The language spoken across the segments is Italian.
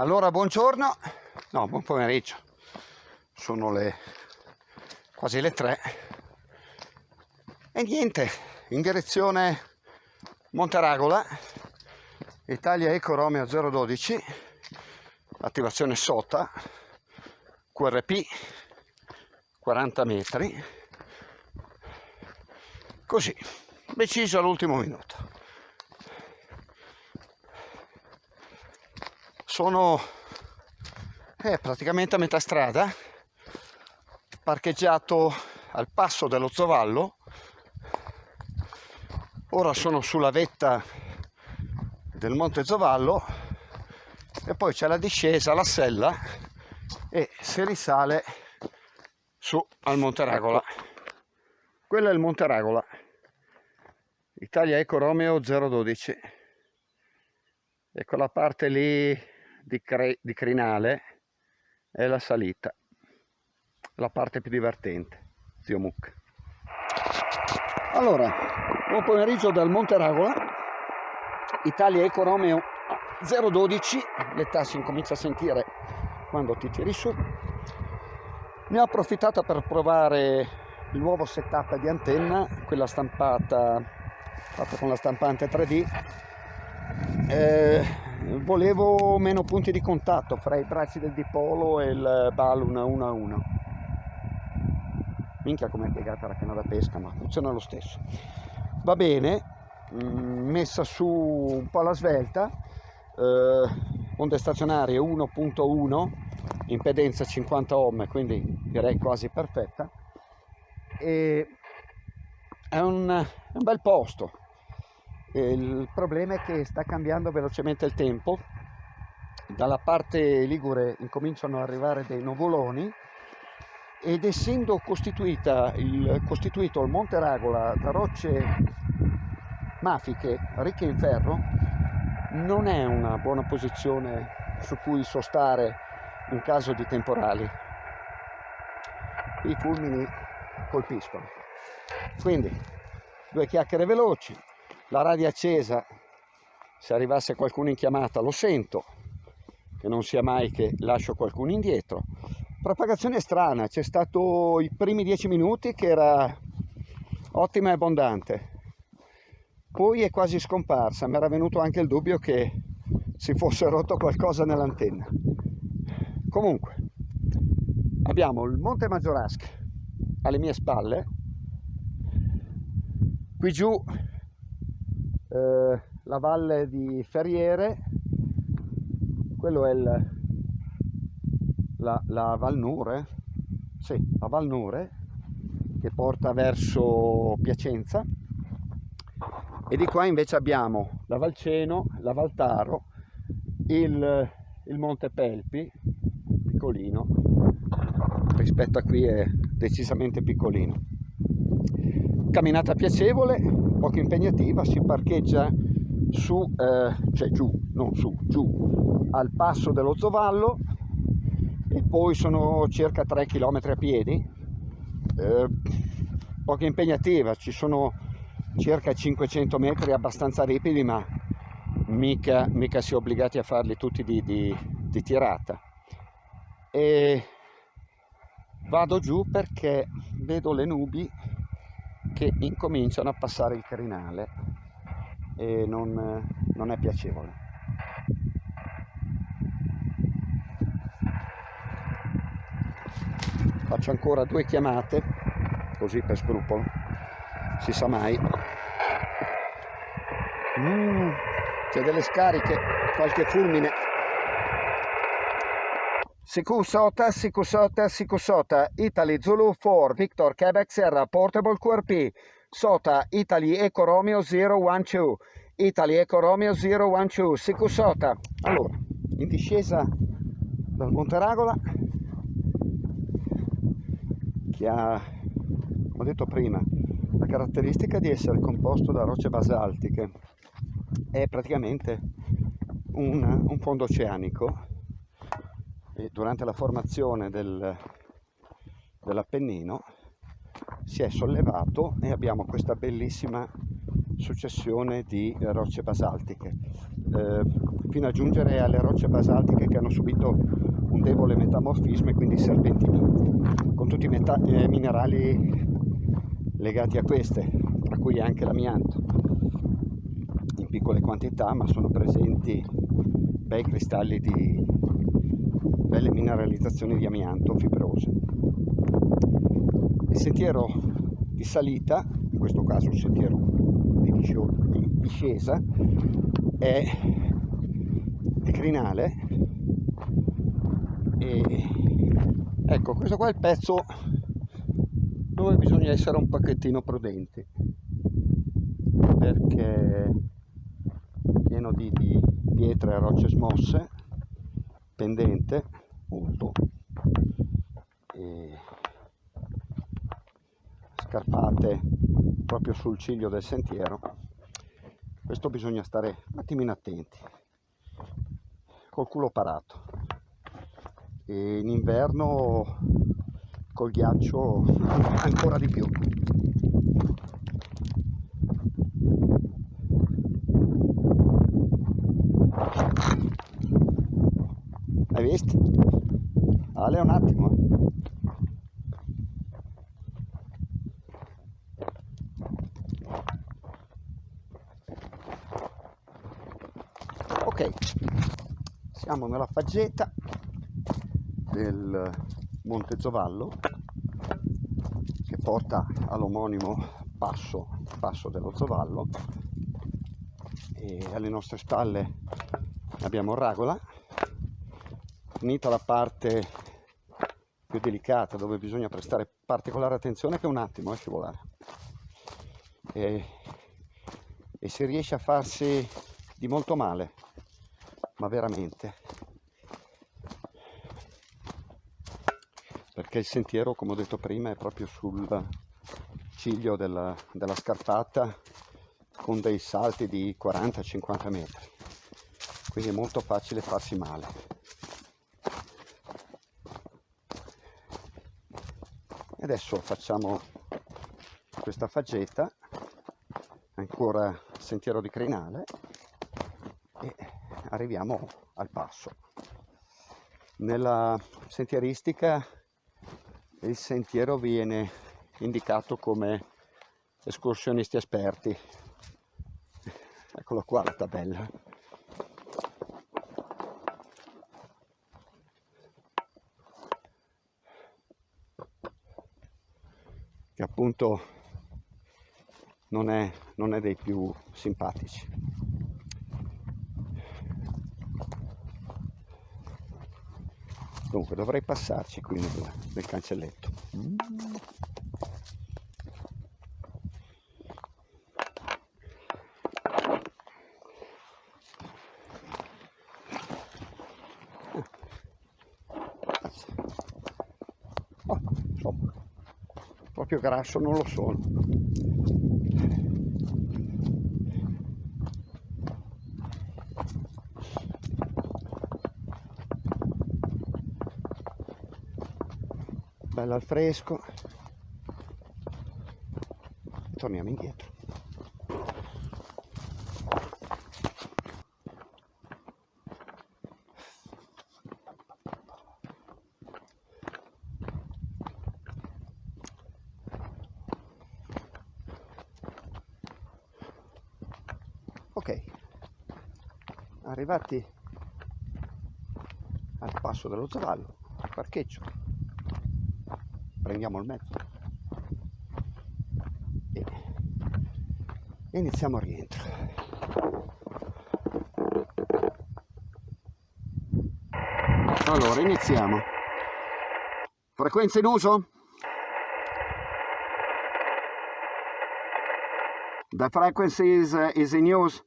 Allora, buongiorno, no, buon pomeriggio, sono le quasi le tre. E niente, in direzione Monteragola, Italia Eco Romeo 012, attivazione SOTA, QRP, 40 metri, così, deciso all'ultimo minuto. Sono eh, praticamente a metà strada parcheggiato al passo dello Zovallo. Ora sono sulla vetta del Monte Zovallo e poi c'è la discesa, la sella e si risale su al Monte Ragola quello è il Monte Ragola Italia Eco Romeo 012 e quella parte lì di, di crinale è la salita, la parte più divertente, zio Muc. Allora, buon pomeriggio dal Monte Ragola, Italia Eco Romeo 012, l'età si incomincia a sentire quando ti tiri su. Ne ho approfittato per provare il nuovo setup di antenna, quella stampata, fatta con la stampante 3D. Eh, volevo meno punti di contatto fra i bracci del dipolo e il balloon 1 a 1 minchia come è piegata la canna da pesca ma funziona lo stesso. Va bene mm, messa su un po' alla svelta eh, onde stazionarie 1.1 impedenza 50 ohm quindi direi quasi perfetta. E è un, è un bel posto il problema è che sta cambiando velocemente il tempo, dalla parte ligure incominciano ad arrivare dei nuvoloni ed essendo il, costituito il Monte Ragola da rocce mafiche ricche in ferro, non è una buona posizione su cui sostare in caso di temporali. I fulmini colpiscono. Quindi due chiacchiere veloci, la radio accesa. Se arrivasse qualcuno in chiamata lo sento che non sia mai che lascio qualcuno indietro. Propagazione strana c'è stato i primi dieci minuti che era ottima e abbondante. Poi è quasi scomparsa mi era venuto anche il dubbio che si fosse rotto qualcosa nell'antenna. Comunque abbiamo il monte Maggiorasca alle mie spalle. Qui giù eh, la valle di Ferriere, quello è il, la, la Val Nure, sì, la Val Nure che porta verso Piacenza e di qua invece abbiamo la Valceno, la Valtaro, il, il Monte Pelpi, piccolino, rispetto a qui è decisamente piccolino. Camminata piacevole, poco impegnativa, si parcheggia su, eh, cioè giù, non su, giù, al passo dello Zovallo e poi sono circa 3 km a piedi, eh, poco impegnativa, ci sono circa 500 metri abbastanza ripidi ma mica, mica si è obbligati a farli tutti di, di, di tirata. E vado giù perché vedo le nubi che incominciano a passare il crinale e non, non è piacevole. Faccio ancora due chiamate, così per scrupolo, si sa mai. Mm, c'è delle scariche, qualche fulmine Sikusota, Sikusota, Sikusota, Italy Zulu 4, Victor Quebec Sierra, Portable QRP, Sota, Italy Eco Romeo 012, Italy Eco Romeo 012, Sikusota. Allora, in discesa dal Monte Ragola, che ha, come ho detto prima, la caratteristica di essere composto da rocce basaltiche, è praticamente un, un fondo oceanico durante la formazione del, dell'Appennino si è sollevato e abbiamo questa bellissima successione di rocce basaltiche, eh, fino a giungere alle rocce basaltiche che hanno subito un debole metamorfismo e quindi serpentimento, con tutti i eh, minerali legati a queste, tra cui anche l'amianto, in piccole quantità, ma sono presenti bei cristalli di belle mineralizzazioni di amianto fibrose. Il sentiero di salita, in questo caso il sentiero di discesa, è decrinale e ecco questo qua è il pezzo dove bisogna essere un pochettino prudenti. Perché pieno di, di pietre e rocce smosse pendente molto e scarpate proprio sul ciglio del sentiero. Questo bisogna stare un attimino attenti col culo parato. E in inverno col ghiaccio ancora di più hai visto? Ale un attimo ok. Siamo nella faggeta del Monte Zovallo che porta all'omonimo passo, passo dello Zovallo e alle nostre spalle abbiamo Ragola finita la parte più delicata dove bisogna prestare particolare attenzione che un attimo a scivolare e, e si riesce a farsi di molto male ma veramente. Perché il sentiero come ho detto prima è proprio sul ciglio della, della scarpata con dei salti di 40-50 metri. Quindi è molto facile farsi male. Adesso facciamo questa faggeta ancora sentiero di crinale arriviamo al passo. Nella sentieristica il sentiero viene indicato come escursionisti esperti. Eccolo qua la tabella. Che appunto non è, non è dei più simpatici. Dunque dovrei passarci qui nel, nel cancelletto. Oh, insomma, proprio grasso non lo sono. Bella al fresco. Torniamo indietro. Ok. Arrivati al passo dello zavallo parcheggio prendiamo il mezzo. E iniziamo il rientro. Allora iniziamo. Frequenza in uso? The frequency is, uh, is in use?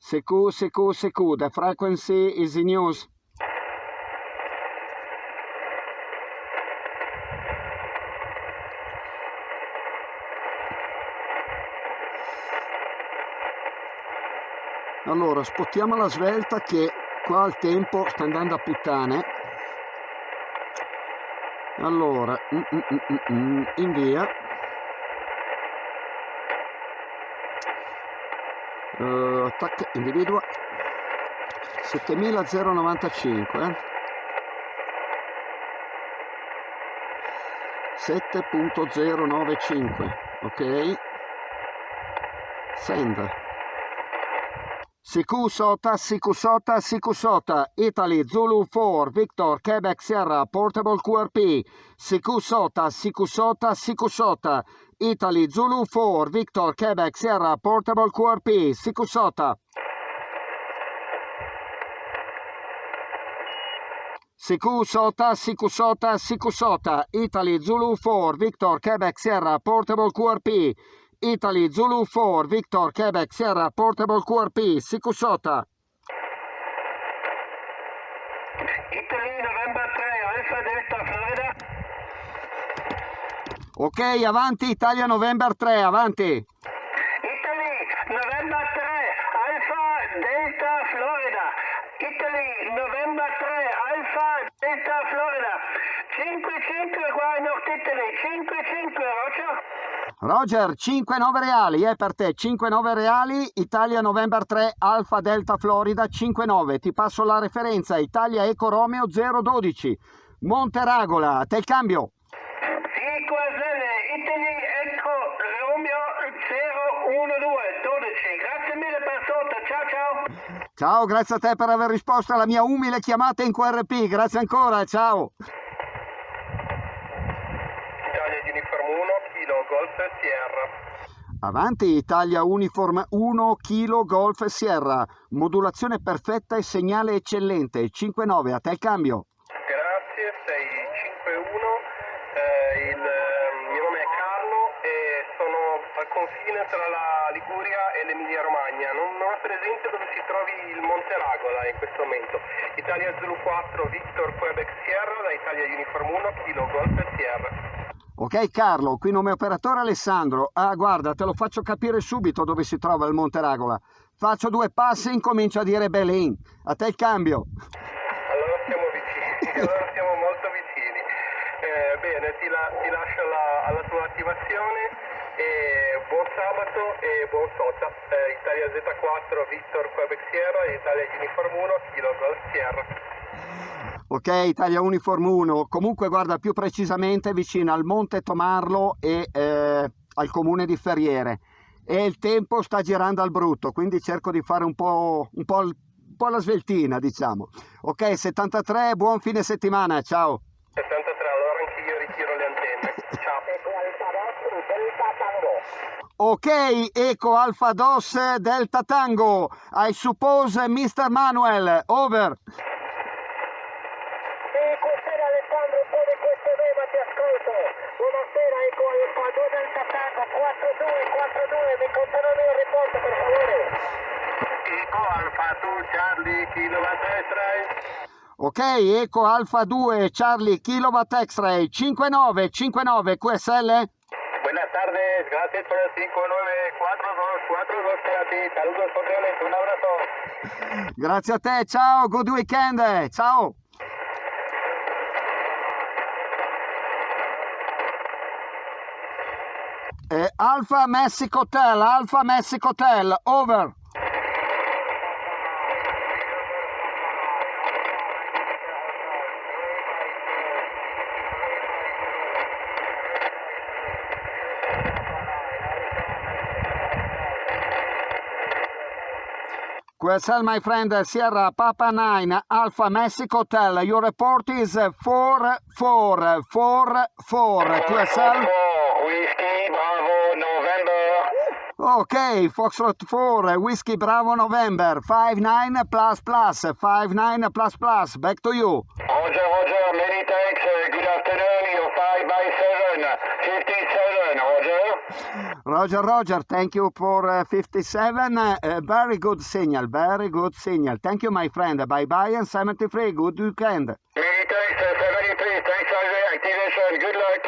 CQ, CQ, CQ, the frequency is in use allora spottiamo la svelta che qua il tempo sta andando a puttane. Allora mm, mm, mm, mm, mm in via. Uh, attack individua. 7095 eh? 7.095 ok? Send Sikusota, Sikusota, Sikusota, Italy, Zulu 4, Victor, Quebec, Sierra, Portable QRP, Sikusota, Sikusota, Sikusota, Italy, Zulu 4, Victor, Quebec, Sierra, Portable QRP, Sikusota. Sikusota, Sikusota, Sikusota, Italy, Zulu 4, Victor, Quebec, Sierra, Portable QRP, Italy, Zulu 4, Victor, Quebec, Sierra, Portable QRP, Sikusota. Italy, November 3, Alpha Delta, Florida. Ok, avanti, Italia, November 3, avanti. Italy, November 3, Alpha Delta, Florida. Italy, November 3, Alpha Delta, Florida. 5-5 qua in Nord Italy, 5-5, Roger. Roger, 5-9 reali, è per te, 5-9 reali, Italia November 3, Alfa Delta Florida 5-9, ti passo la referenza, Italia Eco Romeo 012, Monteragola, a te il cambio. Sì, Quasene, Italy Eco Romeo 012, 12. Grazie mille per sotto, ciao ciao. Ciao, grazie a te per aver risposto alla mia umile chiamata in QRP, grazie ancora, ciao. Italia Uniform 1, Kilo Golf Sierra. Avanti, Italia Uniform 1, Kilo Golf Sierra, modulazione perfetta e segnale eccellente, 5-9, a te il cambio. Grazie, 651. Eh, il eh, mio nome è Carlo e sono al confine tra la Liguria e l'Emilia Romagna. Non, non ho presente dove si trovi il Monte Ragola in questo momento. Italia Zulu 4, Victor Quebec Sierra, da Italia Uniform 1, Kilo Golf Sierra. Ok Carlo, qui nome operatore Alessandro. Ah guarda, te lo faccio capire subito dove si trova il Monte Ragola. Faccio due passi e incomincio a dire Belin. A te il cambio. Allora siamo vicini, allora siamo molto vicini. Eh, bene, ti, la- ti lascio la- alla tua attivazione e buon sabato e buon SOTA. Eh, Italia Z4, Victor Quebec Sierra, Italia Uniform 1, Kilo Golf Sierra. Ok, Italia Uniform 1. Comunque guarda più precisamente vicino al Monte Tomarlo e eh, al comune di Ferriere. E il tempo sta girando al brutto, quindi cerco di fare un po', un po', un po' la sveltina, diciamo. Ok, 73, buon fine settimana, ciao. 73, allora anche io ritiro le antenne. Ciao. Ok, Eco Alfa Dos Delta Tango. I suppose Mr. Manuel, over. Sì, buonasera Alessandro, un po' di questo tema ti ascolto. Buonasera, ecco Alfa 2 del Catango, 4242, mi confermano il report per favore. Eco Alfa 2 Charlie, kilowatt X-ray. Ok, Eco Alfa 2 Charlie Kilowatt X-Ray 5959 QSL. Buenas tardes, gracias por el 594242 para ti. Saludos cordiales, un abrazo. Grazie a te, ciao, good weekend, ciao. Eh, Alfa Mexico Hotel, Alfa Mexico Hotel, over. QSL, my friend, uh, Sierra Papa 9, Alpha Mexico Hotel. Your report is 4444. QSL. Uh, Whiskey, Bravo, November. Ok, Foxtrot 4, uh, Whiskey Bravo November, 59 plus plus, 59 plus plus. Back to you. Roger, Roger, many thanks. Uh, good afternoon. You're 5 by 7, 57, Roger. Roger, Roger, thank you for uh, 57. Uh, very good signal, very good signal. Thank you, my friend. Bye bye and 73. Good weekend. Many thanks, uh, 73. Thanks for the activation. Good luck.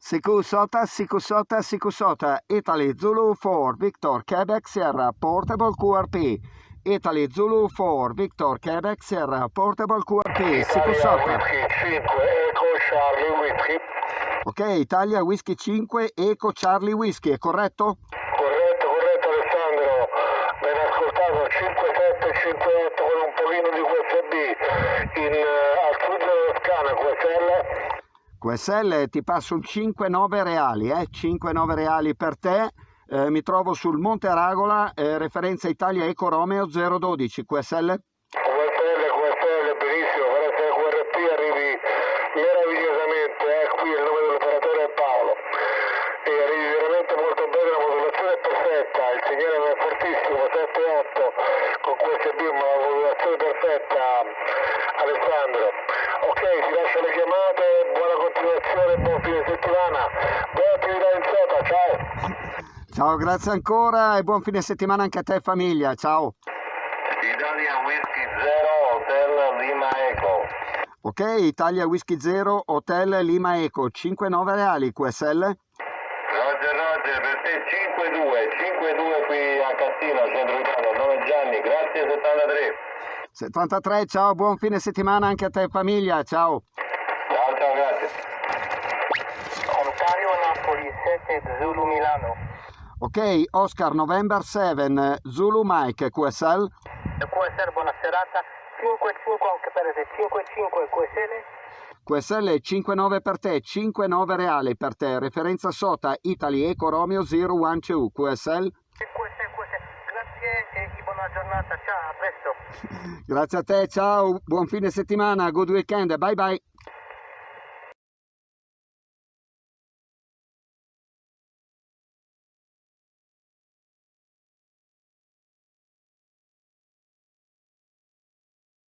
Sikusota, Sikusota, Sikusota, Italy, Zulu 4, Victor, Quebec, Sierra, Portable QRP. Italy, Zulu 4, Victor, Quebec, Sierra, Portable QRP, Sikusota. 5, Echo Charlie Whiskey. Ok, Italia, Whisky 5, Eco Charlie Whisky, è corretto? Corretto, corretto 5758 con un pochino di QSB in, eh, al sud della Toscana, QSL. QSL ti passo un 5-9 reali, eh? 5-9 reali per te. Eh, mi trovo sul Monte Aragola, eh, referenza Italia Eco Romeo 012 QSL. QSL, QSL, benissimo, però se QRP arrivi meravigliosamente, eh, qui il nome dell'operatore è Paolo, e arrivi veramente molto bene, la modulazione è perfetta, il segnale non è fortissimo, 7-8 con QSB, ma la modulazione è perfetta, Alessandro. Ok, ti lascio le chiamate, buona continuazione, buon fine settimana, buona attività in sota, ciao! Ciao, grazie ancora e buon fine settimana anche a te e famiglia. Ciao. Italia Whisky 0 Hotel Lima Eco. Ok, Italia Whisky 0 Hotel Lima Eco 5-9 reali QSL. Roger Roger, per te 5-2, 5-2 qui a Cassino, centro Italia, nome Gianni, grazie 73. 73, ciao, buon fine settimana anche a te e famiglia. Ciao. Ciao ciao, grazie. Ontario Napoli 7 Zulu Milano. Ok, Oscar November 7 Zulu Mike QSL. QSL buona serata. 5-5 anche per te. 5-5 QSL. QSL 5-9 per te, 5-9 reali per te. Referenza SOTA Italy Eco Romeo 012 QSL. QSL, QSL. Grazie e buona giornata. Ciao, a presto. Grazie a te, ciao, buon fine settimana, good weekend, bye bye.